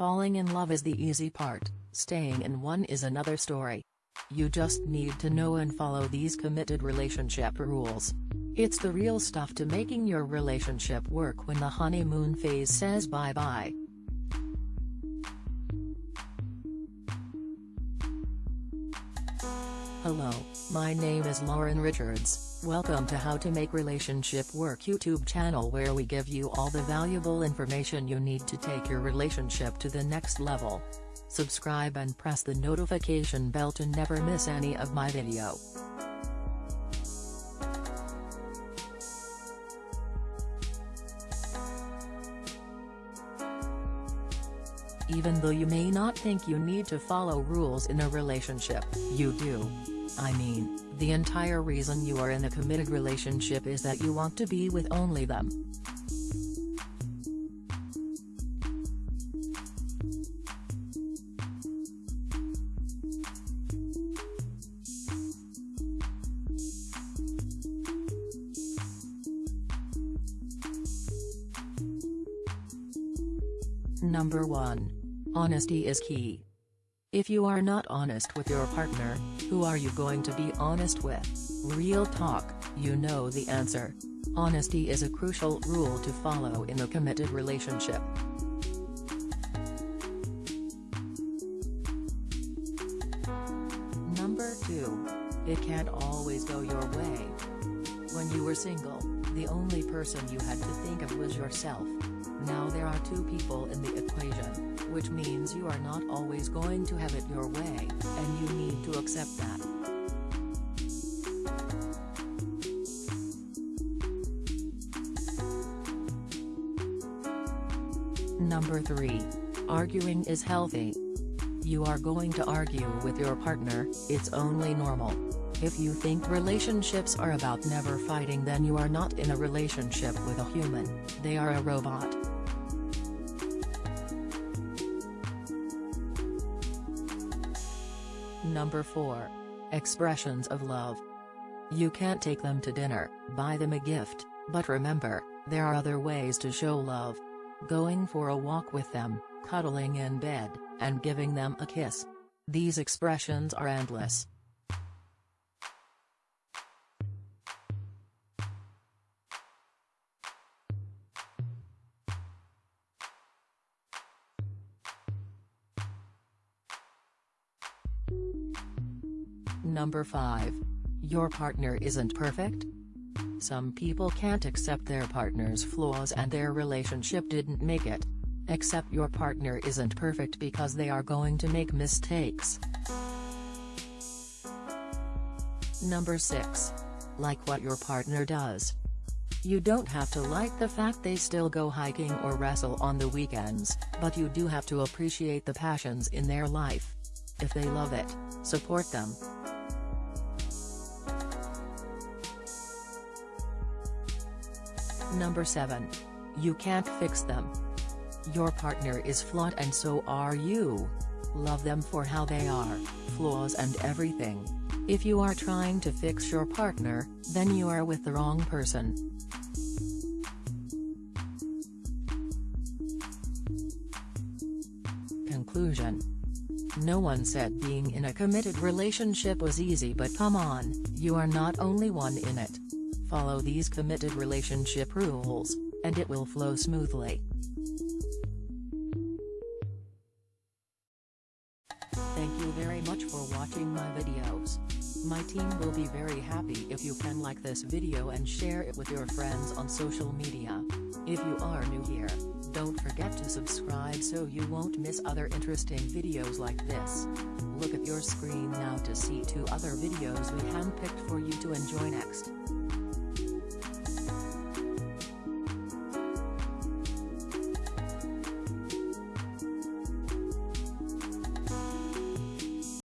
Falling in love is the easy part, staying in one is another story. You just need to know and follow these committed relationship rules. It's the real stuff to making your relationship work when the honeymoon phase says bye-bye. Hello, my name is Lauren Richards, welcome to How to Make Relationship Work YouTube channel where we give you all the valuable information you need to take your relationship to the next level. Subscribe and press the notification bell to never miss any of my video. Even though you may not think you need to follow rules in a relationship, you do. I mean, the entire reason you are in a committed relationship is that you want to be with only them. Number 1. Honesty is key. If you are not honest with your partner, who are you going to be honest with? Real talk, you know the answer. Honesty is a crucial rule to follow in a committed relationship. Number 2. It can't always go your way. When you were single, the only person you had to think of was yourself. Now there are two people in the equation, which means you are not always going to have it your way, and you need to accept that. Number 3. Arguing is healthy. You are going to argue with your partner, it's only normal. If you think relationships are about never fighting then you are not in a relationship with a human, they are a robot. Number 4. Expressions of love. You can't take them to dinner, buy them a gift, but remember, there are other ways to show love. Going for a walk with them, cuddling in bed, and giving them a kiss. These expressions are endless. Number 5. Your partner isn't perfect? Some people can't accept their partner's flaws and their relationship didn't make it. Accept your partner isn't perfect because they are going to make mistakes. Number 6. Like what your partner does. You don't have to like the fact they still go hiking or wrestle on the weekends, but you do have to appreciate the passions in their life. If they love it, support them. Number 7. You can't fix them. Your partner is flawed and so are you. Love them for how they are, flaws and everything. If you are trying to fix your partner, then you are with the wrong person. Conclusion No one said being in a committed relationship was easy but come on, you are not only one in it. Follow these committed relationship rules, and it will flow smoothly. Thank you very much for watching my videos. My team will be very happy if you can like this video and share it with your friends on social media. If you are new here, don't forget to subscribe so you won't miss other interesting videos like this. Look at your screen now to see two other videos we handpicked for you to enjoy next.